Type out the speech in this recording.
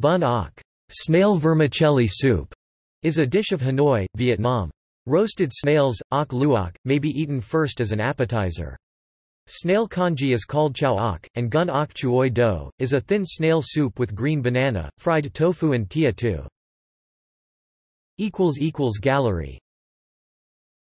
Bún ốc snail vermicelli soup, is a dish of Hanoi, Vietnam. Roasted snails, ốc luộc, may be eaten first as an appetizer. Snail congee is called cháo ốc, and gun ok chuoi do, is a thin snail soup with green banana, fried tofu and tía tô. Gallery